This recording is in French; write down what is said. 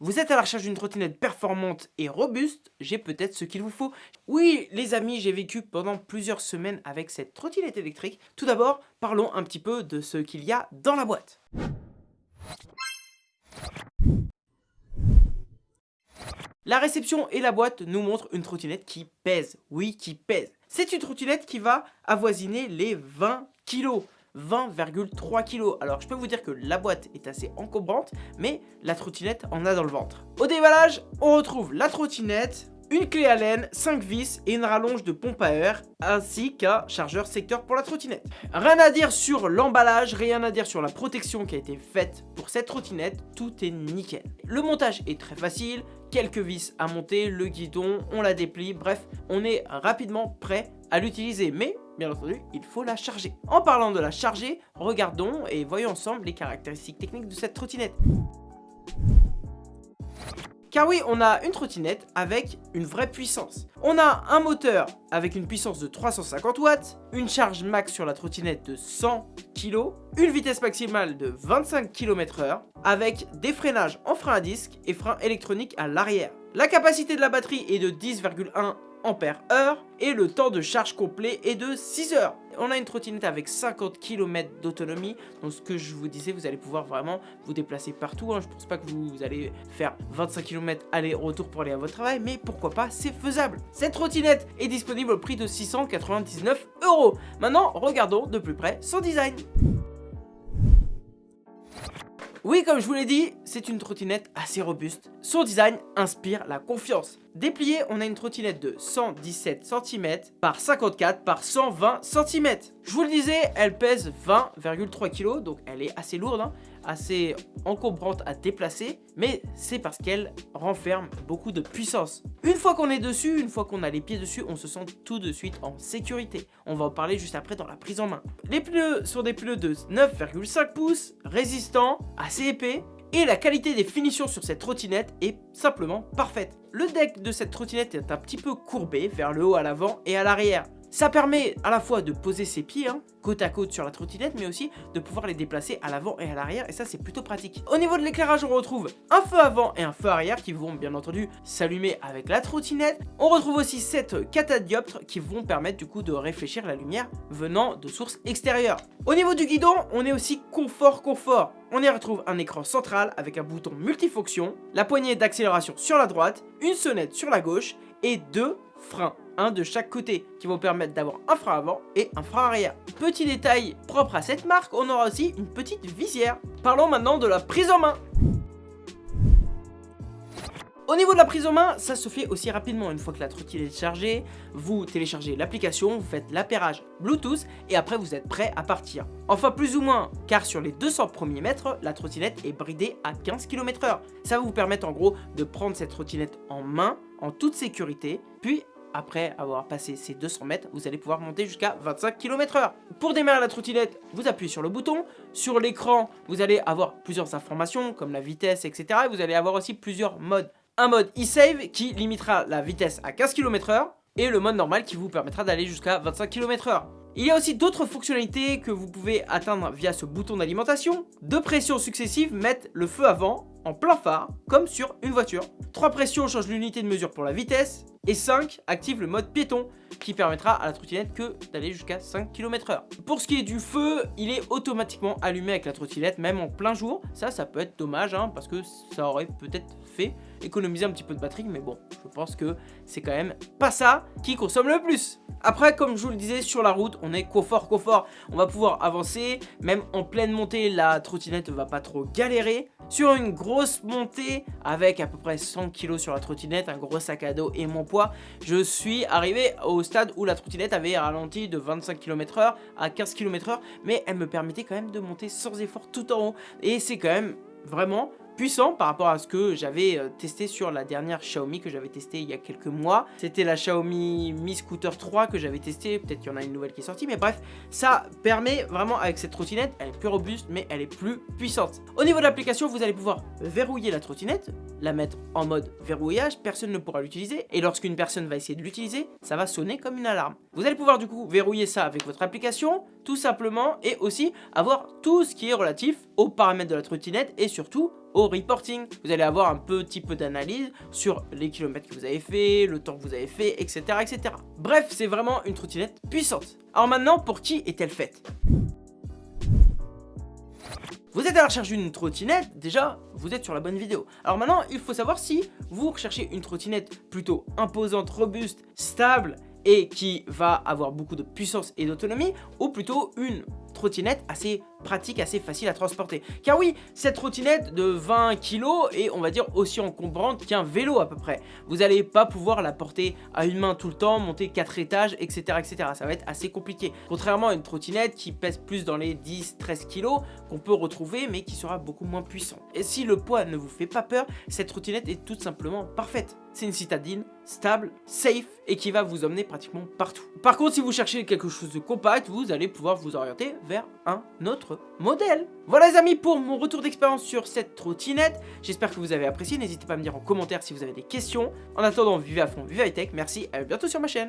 Vous êtes à la recherche d'une trottinette performante et robuste, j'ai peut-être ce qu'il vous faut. Oui, les amis, j'ai vécu pendant plusieurs semaines avec cette trottinette électrique. Tout d'abord, parlons un petit peu de ce qu'il y a dans la boîte. La réception et la boîte nous montrent une trottinette qui pèse. Oui, qui pèse. C'est une trottinette qui va avoisiner les 20 kg. 20,3 kg. Alors je peux vous dire que la boîte est assez encombrante, mais la trottinette en a dans le ventre. Au déballage, on retrouve la trottinette, une clé Allen, 5 vis et une rallonge de pompe à air, ainsi qu'un chargeur secteur pour la trottinette. Rien à dire sur l'emballage, rien à dire sur la protection qui a été faite pour cette trottinette, tout est nickel. Le montage est très facile, quelques vis à monter, le guidon, on la déplie, bref, on est rapidement prêt à l'utiliser, mais bien entendu, il faut la charger. En parlant de la charger, regardons et voyons ensemble les caractéristiques techniques de cette trottinette. Car oui, on a une trottinette avec une vraie puissance. On a un moteur avec une puissance de 350 watts, une charge max sur la trottinette de 100 kg, une vitesse maximale de 25 km h avec des freinages en frein à disque et frein électronique à l'arrière. La capacité de la batterie est de 10,1 ampères heure et le temps de charge complet est de 6 heures. On a une trottinette avec 50 km d'autonomie, donc ce que je vous disais, vous allez pouvoir vraiment vous déplacer partout. Hein. Je pense pas que vous, allez faire 25 km aller-retour pour aller à votre travail, mais pourquoi pas, c'est faisable. Cette trottinette est disponible au prix de 699 euros. Maintenant, regardons de plus près son design. Oui, comme je vous l'ai dit, c'est une trottinette assez robuste. Son design inspire la confiance. Déplié, on a une trottinette de 117 cm par 54 par 120 cm. Je vous le disais, elle pèse 20,3 kg, donc elle est assez lourde. Hein assez encombrante à déplacer, mais c'est parce qu'elle renferme beaucoup de puissance. Une fois qu'on est dessus, une fois qu'on a les pieds dessus, on se sent tout de suite en sécurité. On va en parler juste après dans la prise en main. Les pneus sont des pneus de 9,5 pouces, résistants, assez épais, et la qualité des finitions sur cette trottinette est simplement parfaite. Le deck de cette trottinette est un petit peu courbé vers le haut à l'avant et à l'arrière. Ça permet à la fois de poser ses pieds hein, côte à côte sur la trottinette, mais aussi de pouvoir les déplacer à l'avant et à l'arrière, et ça c'est plutôt pratique. Au niveau de l'éclairage, on retrouve un feu avant et un feu arrière qui vont bien entendu s'allumer avec la trottinette. On retrouve aussi 7 catadioptres qui vont permettre du coup de réfléchir la lumière venant de sources extérieures. Au niveau du guidon, on est aussi confort confort. On y retrouve un écran central avec un bouton multifonction, la poignée d'accélération sur la droite, une sonnette sur la gauche et deux freins un de chaque côté qui vont permettre d'avoir un frein avant et un frein arrière. Petit détail propre à cette marque, on aura aussi une petite visière. Parlons maintenant de la prise en main. Au niveau de la prise en main, ça se fait aussi rapidement. Une fois que la trottinette est chargée, vous téléchargez l'application, vous faites l'appairage Bluetooth et après vous êtes prêt à partir. Enfin plus ou moins, car sur les 200 premiers mètres, la trottinette est bridée à 15 km h Ça va vous permettre en gros de prendre cette trottinette en main, en toute sécurité, puis après avoir passé ces 200 mètres, vous allez pouvoir monter jusqu'à 25 km h Pour démarrer la trottinette, vous appuyez sur le bouton. Sur l'écran, vous allez avoir plusieurs informations comme la vitesse, etc. Et vous allez avoir aussi plusieurs modes. Un mode e-save qui limitera la vitesse à 15 km h et le mode normal qui vous permettra d'aller jusqu'à 25 km h il y a aussi d'autres fonctionnalités que vous pouvez atteindre via ce bouton d'alimentation. Deux pressions successives mettent le feu avant, en plein phare, comme sur une voiture. Trois pressions changent l'unité de mesure pour la vitesse. Et 5 active le mode piéton qui permettra à la trottinette que d'aller jusqu'à 5 km h Pour ce qui est du feu, il est automatiquement allumé avec la trottinette même en plein jour. Ça, ça peut être dommage hein, parce que ça aurait peut-être fait économiser un petit peu de batterie mais bon, je pense que c'est quand même pas ça qui consomme le plus. Après, comme je vous le disais, sur la route, on est confort, confort. On va pouvoir avancer, même en pleine montée, la trottinette ne va pas trop galérer. Sur une grosse montée, avec à peu près 100 kg sur la trottinette, un gros sac à dos et mon poids, je suis arrivé au stade où la trottinette avait ralenti de 25 km h à 15 km h mais elle me permettait quand même de monter sans effort tout en haut. Et c'est quand même vraiment puissant par rapport à ce que j'avais euh, testé sur la dernière Xiaomi que j'avais testé il y a quelques mois. C'était la Xiaomi Mi Scooter 3 que j'avais testé, peut-être qu'il y en a une nouvelle qui est sortie, mais bref, ça permet vraiment avec cette trottinette, elle est plus robuste, mais elle est plus puissante. Au niveau de l'application, vous allez pouvoir verrouiller la trottinette, la mettre en mode verrouillage, personne ne pourra l'utiliser, et lorsqu'une personne va essayer de l'utiliser, ça va sonner comme une alarme. Vous allez pouvoir du coup verrouiller ça avec votre application, tout simplement, et aussi avoir tout ce qui est relatif aux paramètres de la trottinette, et surtout au reporting. Vous allez avoir un petit peu d'analyse sur les kilomètres que vous avez fait, le temps que vous avez fait, etc. etc. Bref, c'est vraiment une trottinette puissante. Alors maintenant, pour qui est-elle faite? Vous êtes à la recherche d'une trottinette, déjà, vous êtes sur la bonne vidéo. Alors maintenant, il faut savoir si vous recherchez une trottinette plutôt imposante, robuste, stable et qui va avoir beaucoup de puissance et d'autonomie, ou plutôt une trottinette assez pratique, assez facile à transporter. Car oui, cette trottinette de 20 kg est, on va dire, aussi encombrante qu'un vélo à peu près. Vous n'allez pas pouvoir la porter à une main tout le temps, monter 4 étages, etc. etc. Ça va être assez compliqué. Contrairement à une trottinette qui pèse plus dans les 10-13 kg, qu'on peut retrouver, mais qui sera beaucoup moins puissant. Et si le poids ne vous fait pas peur, cette trottinette est tout simplement parfaite. C'est une citadine stable, safe et qui va vous emmener pratiquement partout. Par contre, si vous cherchez quelque chose de compact, vous allez pouvoir vous orienter vers un autre modèle. Voilà les amis pour mon retour d'expérience sur cette trottinette. J'espère que vous avez apprécié. N'hésitez pas à me dire en commentaire si vous avez des questions. En attendant, vivez à fond, vivez high tech. Merci, à bientôt sur ma chaîne.